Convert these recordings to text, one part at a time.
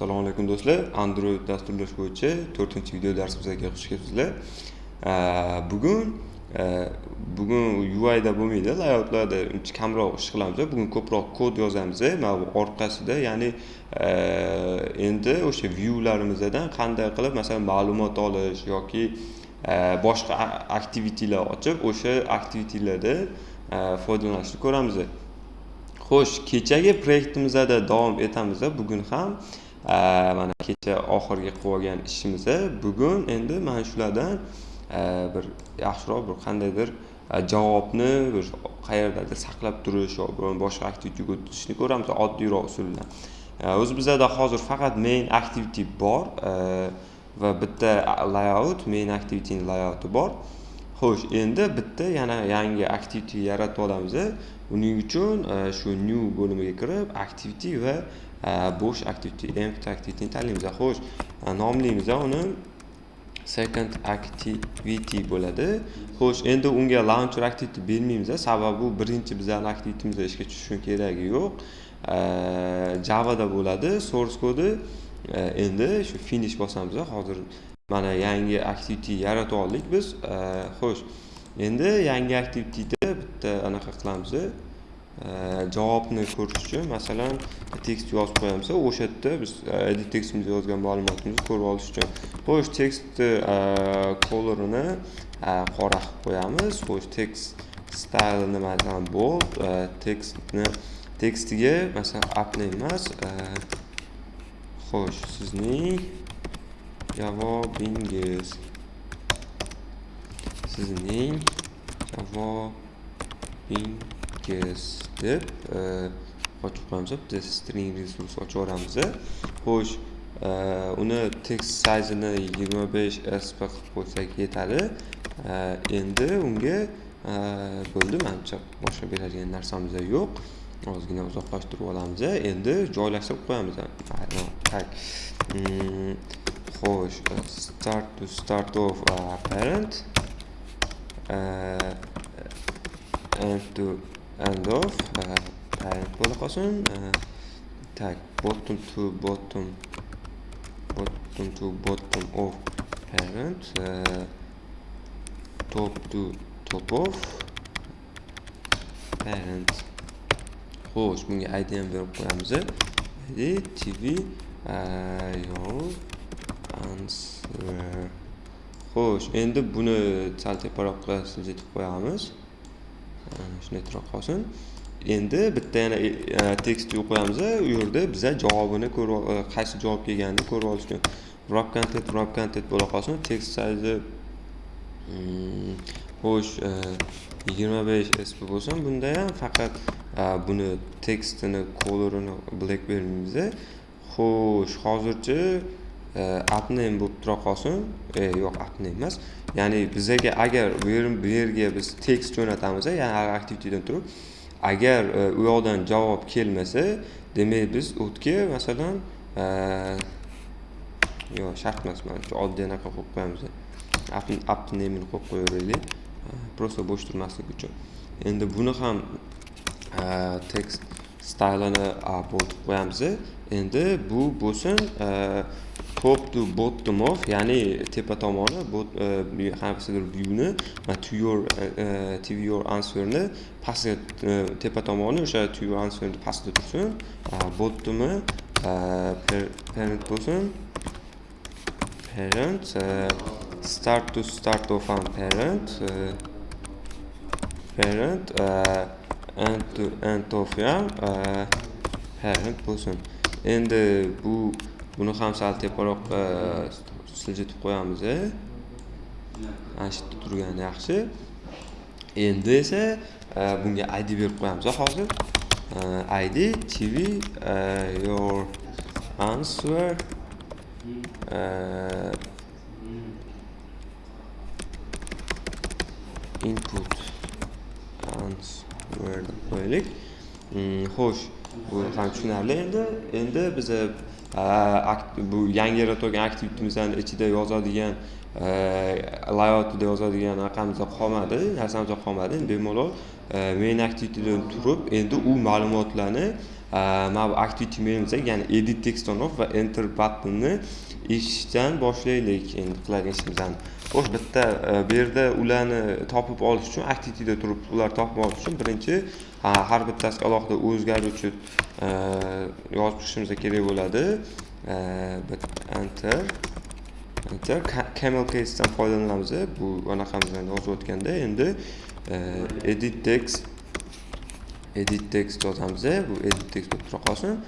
assalomu alaykum do'stlar. Android dasturlash bo'yicha to'rtinchi video darsimizga xush kelibsizlar bugun e, bugun uida bo'lmaydi layoutlarda uncha kamroq ish qilamiz bugun ko'proq kod yozamiz mana bu orqasida ya'ni e, endi o'sha viewlarimizdan qanday qilib masalan ma'lumot olish yoki e, boshqa activity'lar ochib o'sha activity'larda foydalanishni ko'ramiz xo'sh kechagi proyektimizda davom etamiz bugun ham mana kecha oxirgi qilib olgan ishimizni. Bugun endi mana shulardan e, bir yaxshiroq bir qandaydir e, javobni bir qayerdadir saqlab turish yo boshqa aktivitiga o'tishni ko'ramiz. Oddiyroq usul bilan e, o'zi bizada hozir faqat main activity bor va bitta layout main activityni layouti bor. Xo'sh endi bitta yana yangi activity yaratib olamiz buning uchun shu new bo'limiga kirib activity va bo'sh activity empty activityni tanlaymiz xo'sh nomlaymiz uni second activity bo'ladi xo'sh endi unga launcher activity bermaymiz sababi bu birinchi bizani aktivitimizda ishga tushishi keragi yo'q javada bo'ladi source kodi endi shu finish bosamiz hozir mana yangi activity yaratib oldik biz xo'sh endi yangi activityda bitta anaqa qilamiz javobni ko'rish uchun masalan tekst yozib qo'yamiz o'sha yerda biz e, edit tekstimizda yozgan ma'lumotimizni ko'rib olish uchun xo'sh tekstni e, kolorini e, qora qilib qo'yamiz xo'sh tekst stylini masalan bold tekstni tekstiga masalan apply emas xo'sh sizning javobingiz. Sizning javobingiz. Deb ochib qo'yamiz bitta string resurs ochib yuboramiz xo'sh uni text sayzini yigirma besh sp qilib qo'ysak yetadi. E, endi unga e, bo'ldi manimcha boshqa beradigan narsamiz yo'q. Ozgina uzoqlashtirib olamiz endi joylashtirib qo'yamiz tak. Mm, xo'sh e, start to start of parent end to end of e, type bo'la qolsin e, tak bottom to bottom bottom to bottom of parent e, top to top of parent. Xo'sh bunga id ham berib qo'yamiz id tv your answer. Xo'sh endi buni sal teparoqqa siljitib qo'yamiz. Shundayroq qolsin endi bitta yana e, tekst qo'yamiz u yerda biza javobini ko'rib e, qaysi javob kelganini ko'rib olish uchun wrap content wrap content bo'la qolsin. Tekst sayzi hmm, xo'sh e, yigirma besh sp bo'lsin. Bunda ham faqat buni tekstini colorini black bermaymiz xo'sh hozircha appname bo'lib tura qolsin e, yo'q appname emas. Ya'ni bizaga agar bu yerga biz tekst jo'natamiz ya'ni aktivitidan turib agar e, u yoqdan javob kelmasa demak biz u masalan e, yo'q shart emas manimcha oddiy anaqa qo'yib qo'yamiz appnameni qo'yib qo'yaveraylik. Просто bo'sh turmasligi uchun. Endi buni ham tekst stylini bold qo'yamiz endi bu bo'lsin top to bottom of ya'ni tepa tomoni qaysidir e, viewni to your e, e, tv your answerni pastga tepa tomoni o'sha to your answerni pastda tursin bottomi parent bo'lsin. Parent start to start of ham parent parent end to end of ham parent bo'lsin. Endi bu buni ham sal teparoq e, siljitib qo'yamiz mana shu yerda turgani yaxshi. Endi esa e, bunga id berib qo'yamiz hozir. E, Id tv your answer input answer deb qo'yaylik. Hmm, xo'sh. Bu ham tushunarli. Endi endi biza bu yangi yaratilgan aktivitimizni ichida yozadigan layoutida yozadigan anaqamiz qolmadi. Narsamiz qolmadi. Bemalol main aktivitidan turib endi u ma'lumotlarni mana bu activity desak ya'ni edit text on off va enter buttonni eshitishdan boshlaylik endi qiladigan ishimizni xo'sh bitta bu yerda ularni topib olish uchun activityda turib ularni topib olish uchun birinchi har bittasiga alohida o'zgaruvchi yozib chiqishimiz kerak bo'ladi enter enter camel casedan foydalanamiz bu anaqamizdan yozib o'tganda endi edit text edit text yozamiz bu edit text bo'lib tura qolsin.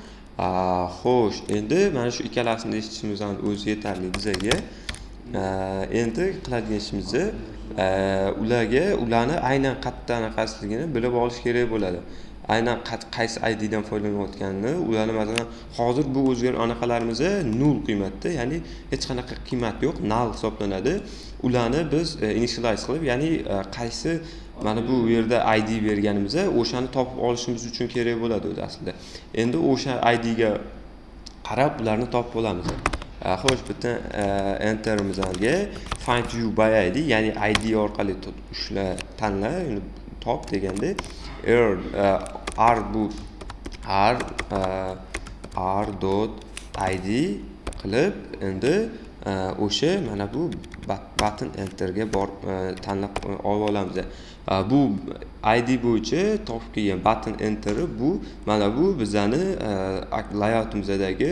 Xo'sh endi mana shu ikkalasini eshitishimizdan o'zi yetarli bizaga endi qiladigan ishimiz ularga ularni aynan qayerda anaqasiligini bilib olish kerak bo'ladi. Aynan qaysi iddan foydalanayotganini ularni masalan hozir bu o'zgar anaqalarimiz nul qiymatda ya'ni hech qanaqa qiymat yo'q null hisoblanadi. Ularni biz e, initialize qilib ya'ni e, qaysi mana bu yerda id berganimiz o'shani topib olishimiz uchun kerak bo'ladi o'zi aslida. Endi o'sha idga qarab ularni topib olamiz. Xo'sh bitta enterimizga find you by id ya'ni id orqali ushla tanla top deganda r r bu r r dot id qilib endi Э, o'sha mana bu button enterga borib e, tanlab e, olib olamiz. E, bu id bo'yicha topib kelgan button enteri bu mana bu bizani layoutimizdagi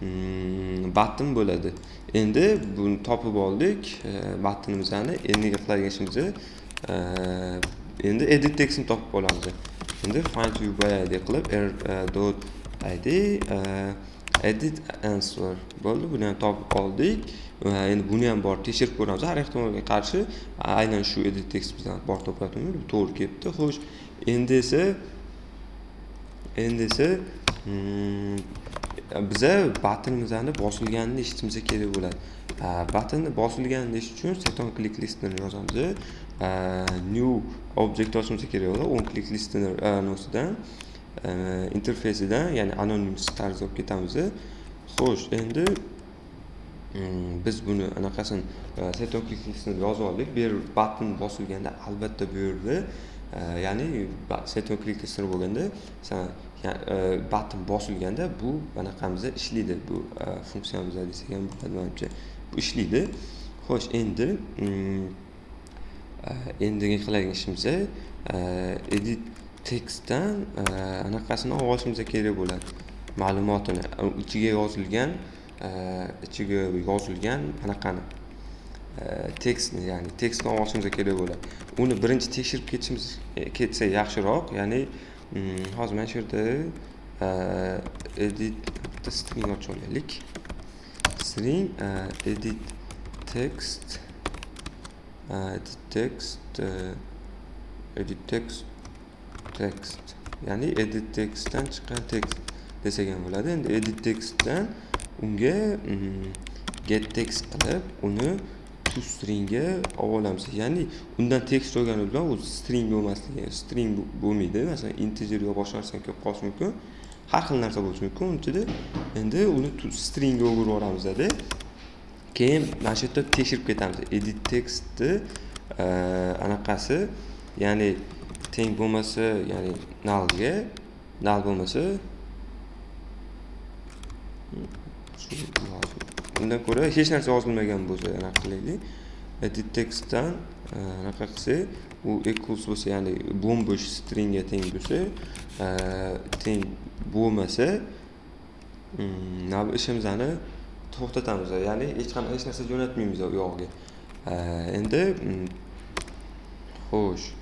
mm, button bo'ladi. Endi buni topib oldik buttonimizni endi qiladigan ishimiz endi edit textni topib olamiz. Endi find view by id qilib r dot id edit answer. Bo'ldi buni ham topib oldik. Endi buni ham borib tekshirib ko'ramiz. Har ehtimolga qarshi aynan shu edit text bizdan borib topyaptimi to'g'ri kelibdi. Xo'sh endi esa endi esa hmm, biza buttonimizni bosilganini eshitishimiz kerak bo'ladi. Buttonni bosilganini eshitish uchun set on click listener yozamiz. New object ochishimiz kerak bo'ladi. On click listni e, nimasidan interfeysidan ya'ni anonymous tarzda olib ketamiz xo'sh endi biz buni anaqasini set yozib oldik bu yer button bosilganda albatta bu yerda ya'ni set on bo'lganda masalan button bosilganda bu anaqamizda ishlaydi bu funksiyamiz desak ham bo'ladi manimcha bu ishlaydi xo'sh endi endigi qiladigan ishimiz edit tekstdan e, anaqasini olib olishimiz kerak bo'ladi. Ma'lumotini ichiga yozilgan e, ichiga yozilgan anaqani. E, tekstni ya'ni tekstni olib olishimiz kerak bo'ladi. Uni birinchi tekshirib ketishimiz ketsa yaxshiroq ya'ni mm, hozir mana shu yerda edit string ochib olaylik. String edit text edit text edit text. Text ya'ni edit textdan chiqqan text desak ham bo'ladi. Endi edit textdan unga mm, get text qilib uni to stringga olib olamiz. Ya'ni undan tekst olgani bilan u string bo'lmasligi string bo'lmaydi. Masalan integer yo boshqa narsa kelib qolishi mumkin har xil narsa bo'lishi mumkin. Uni ichida endi uni stringga o'girib yuboramizda keyin mana shu yerda tekshirib ketamiz. Edit textni anaqasi ya'ni teng bo'lmasa ya'ni nullga null bo'lmasa undan ko'ra hech narsa yozilmagan bo'lsa anaqa qilaylik. Edit textdan e, anaqa qilsak u equals bo'lsa ya'ni bo'mbo'sh stringga teng bo'lsa e, teng bo'lmasa mm, ishimizni to'xtatamiz. Ya'ni hech qanaqa hech narsa jo'natmaymiz u yog'iga. E, endi mm, xo'sh.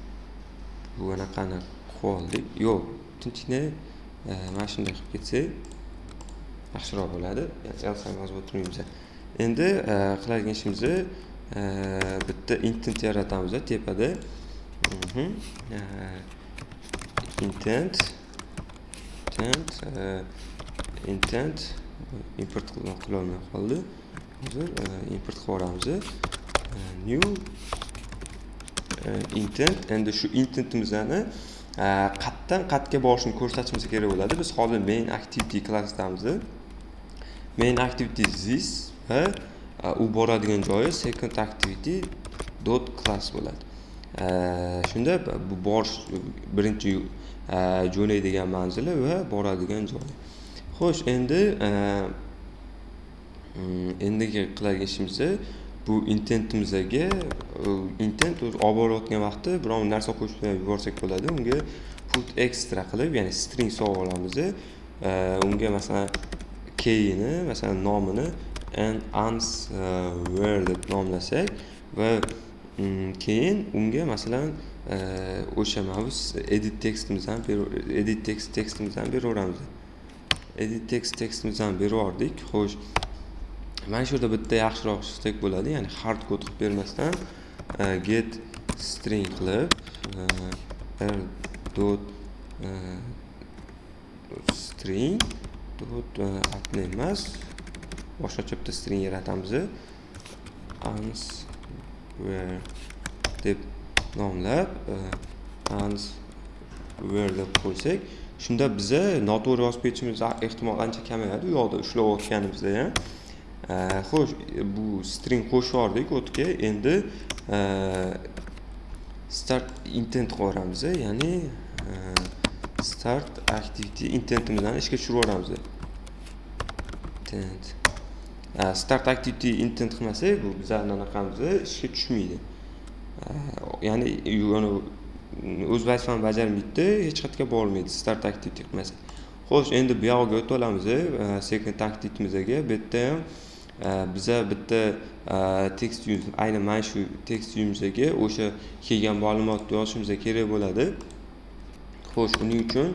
Bu anaqani qilib oldik yo'q tinchgina e, mana shunday qilib ketsak yaxshiroq bo'ladi. Yozib o'tirmaymiz endi e, qiladigan ishimiz e, bitta intent yaratamiz tepada. Mhm, intent intent intent import qilolmay qoldi. Hozir import qilib yuboramiz new Э, intent endi shu intentimizni э, qatdan qatga borishini ko'rsatishimiz kerak bo'ladi. Biz hozir main activity klassidamiz main activity this va e, u boradigan joyi second activity dot class bo'ladi. E, shunda bu borish birinchi e, jo'naydigan manzili va boradigan joyi. Xo'sh endi endigi qiladigan ishimiz bu intentimizga e, intent o'zi olib borayotgan vaqtda biror narsa qo'shib yuborsak bo'ladi. Unga put extra qilib ya'ni string solib olamiz e, unga masalan keyini masalan nomini and e, where deb nomlasak va mm, keyin unga masalan o'sha mana bu edit tekstimizni ham edit text tekstimizni ham beraveramiz edit text tekstimizni ham berib yubordik xo'sh mana shu yerda bitta yaxshiroq stek bo'ladi ya'ni hard kod qilib bermasdan e, get string qilib e, r dot e, string dot atni emas. Boshqacha bitta string yaratamiz. Ans where deb nomlab ans where deb qo'ysak shunda biza noto'g'ri yozib ketishimiz ehtimol ancha kamayadi. U yoqda ushlayotganimizda ham Eh, xo'sh bu string qo'shib yubordik o'tga endi eh, start intent qilib yuboramiz ya'ni eh, start activity intentimizni ishga tushirib yuboramiz intent. Start activity intent qilmasak bu bizani anaqamiz ishga tushmaydi. Ya'ni o'z vazifani bajarmaydida hech qayerga bormaydi start activity qilmasak xo'sh endi bu yog'iga o'tib olamiz second activity'mizga. Bu yerda ham biza bitta tekst ayni mana shu tekst uyimizga o'sha kelgan ma'lumotni yozishimiz kerak bo'ladi xo'sh uning uchun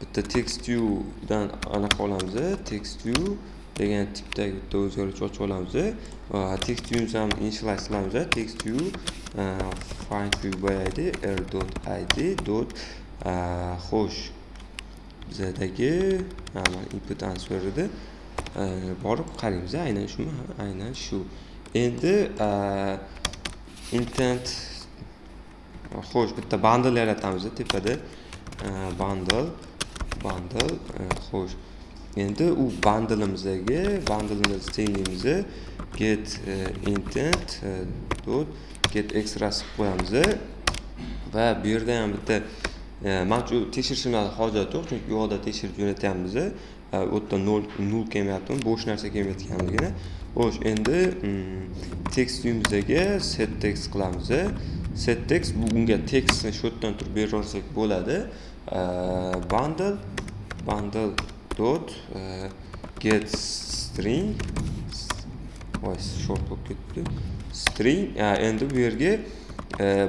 bitta text viewdan anaqa olamiz text view degan tipdagi bitta o'zgaruvchi ochib olamiz text viewimizni ham initialize qilamiz text view find view boyaydi r dot id dot xo'sh bizadagi input answer edi Э, borib qaraymiz aynan shumi aynan shu. Endi э, intent xo'sh bitta bundle yaratamiz tepada. Э, bundle bundle xo'sh. Endi u bundleimizga bundleimizni tenglaymiz get intent dot get extrasi qo'yamiz va bu yerda ham bitta man tekshirishimdan hojat yo'q chunki u yoqda tekshirib jo'natyapmiz u yerda nol nol kelmayapti bo'sh narsa kelmayotganligini xo'sh endi mm, tekst uyimizga set text qilamiz э. set text bu unga tekstni shu yerdan turib beraversak bo'ladi. Э, bundle bundle dot э, get string voy short bo'lib ketdi. String endi bu yerga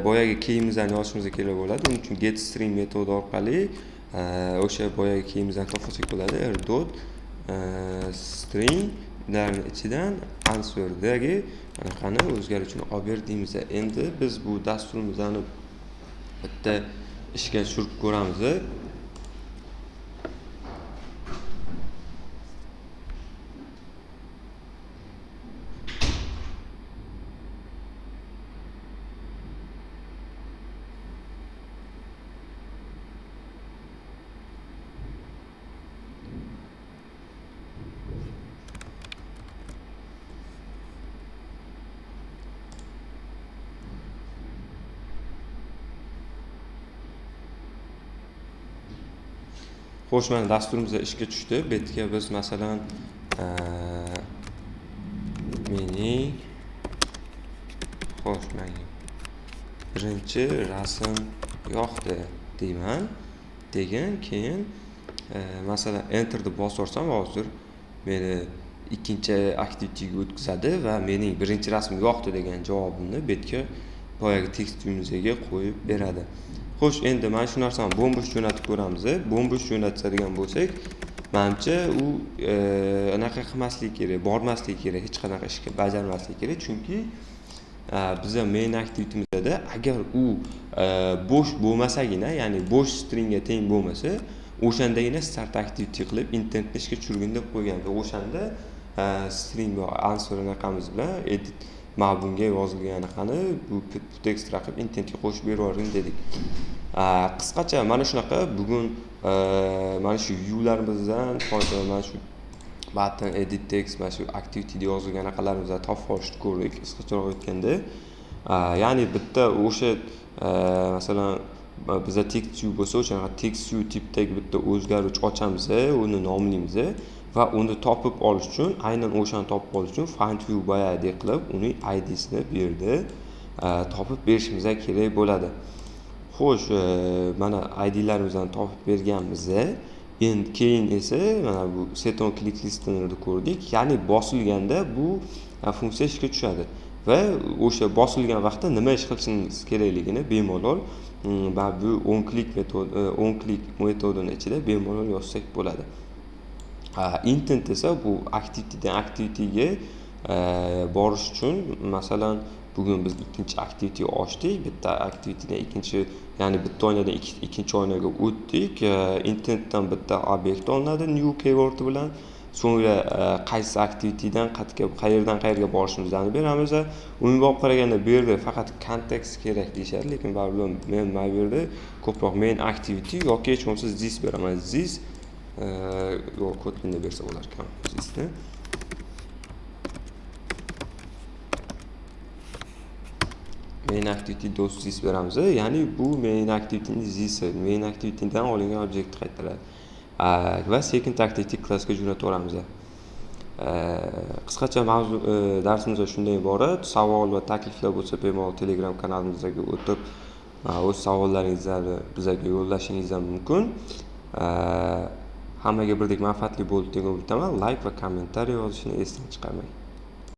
boyagi keyimizni yozishimiz kerak bo'ladi uning uchun get string metodi orqali o'sha boyagi kiyimimizdan topsak bo'ladi r dot stringlarni ichidan answerdagi anaqani o'zgaruvchini olib ber deymiz endi biz bu dasturimizni bitta ishga tushirib ko'ramiz xo'sh mana dasturimiz ishga tushdi. Bu yerga biz masalan e, mening xo'sh manga birinchi rasm yoqdi deyman. Degan keyin e, masalan enterni bosorsam hozir meni ikkinchi aktivitiga o'tkazadi va mening birinchi rasm yoqdi degan javobimni bu yerga boyagi tekst qo'yib beradi. Xo'sh endi mana shu narsani bo'mbo'sh jo'natib ko'ramiz bo'mbo'sh jo'natadigan bo'lsak manimcha u e, anaqa qilmasligi kerak bormasligi kerak hech qanaqa ishga bajarmasligi kerak. Chunki e, biza main aktivitimizda agar u e, bo'sh bo'lmasagina ya'ni bo'sh stringga teng bo'lmasa o'shandagina start activity qilib internetni ishga tushirgin deb qo'ygan o'shanda string answer anaqamiz bilan edit mana bunga yozilgan qani bu text raqib intentga qo'shib beravergin dedik. Qisqacha mana shunaqa bugun e, mana shu viewlarimizdan mana shu button edit text mana shu activityda yozilgan anaqalarimizni topib olishni ko'rdik qisqacharoq aytganda ya'ni bitta o'sha e, masalan biza text view bo'lsa o'shanaqa text view tipdagi bitta o'zgaruvchi ochamiz uni nomlaymiz va uni topib olish uchun aynan o'shani topib olish uchun find view boyagidek qilib uning idsini bu yerda topib berishimiz kerak bo'ladi. Xo'sh mana idlarimizni topib berganmiz. Endi keyin esa mana bu set on click listenerni ko'rdik. Ya'ni bosilganda bu e, funksiya ishga tushadi. Va o'sha bosilgan vaqtda nima ish qilishingiz kerakligini bemalol hmm, bu on klik metod e, on klik metodini ichida bemalol yozsak bo'ladi. Intent esa bu activitydan activityga e, borish uchun masalan bugun biz ikkinchi activity ochdik bitta aktivitidan ikkinchi ya'ni bitta oynadan ikkinchi oynaga o'tdik e, intentdan bitta obyekt olinadi new keyword bilan. So'ngra e, qaysi aktivitydan qayerdan qayerga borishimizni beramiz umumiy olib qaraganda bu yerda faqat kontekst kerak deyishadi lekin baribir men mana bu yerda ko'proq main activity yoki hech bo'lmasa this beraman. This yo'q kotlin bersa bo'lar ekan thisni main activity do's this beramiz ya'ni bu main activityni this main activitydan olingan obyekt qaytaradi va second activity klassga jo'nataveramiz qisqacha mavzu e, darsimiz shundan iborat. Savol va takliflar bo'lsa bemalol telegram kanalimizga o'tib e, o'z savollaringizni bizga yo'llashingiz ham mumkin hammaga birdek manfaatli bo'ldi deb umiddaman layk va kommentariy yozishni esdan chiqarmang.